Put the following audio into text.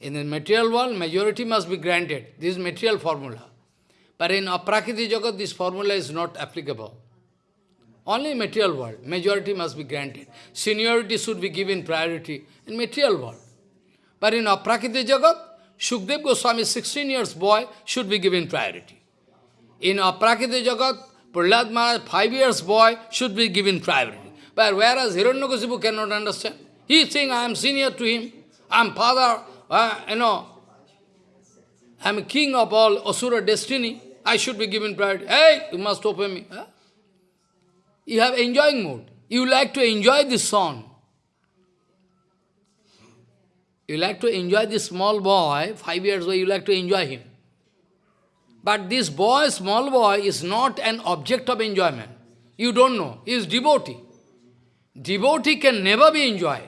In the material world, majority must be granted. This is material formula. But in Aprakriti Jagat, this formula is not applicable. Only material world, majority must be granted. Seniority should be given priority in material world. But in Aprakriti Jagat, Shukdev Goswami, 16 years boy, should be given priority. In Aprakriti Jagat, Prahlad Maharaj, 5 years boy, should be given priority. But whereas Hiranyakasipu cannot understand. He is saying, I am senior to him, I am father, uh, you know, I am king of all Asura destiny, I should be given priority. Hey, you must open me. Huh? You have enjoying mood. You like to enjoy this song. You like to enjoy this small boy, five years old, you like to enjoy him. But this boy, small boy, is not an object of enjoyment. You don't know. He is devotee. Devotee can never be enjoyed.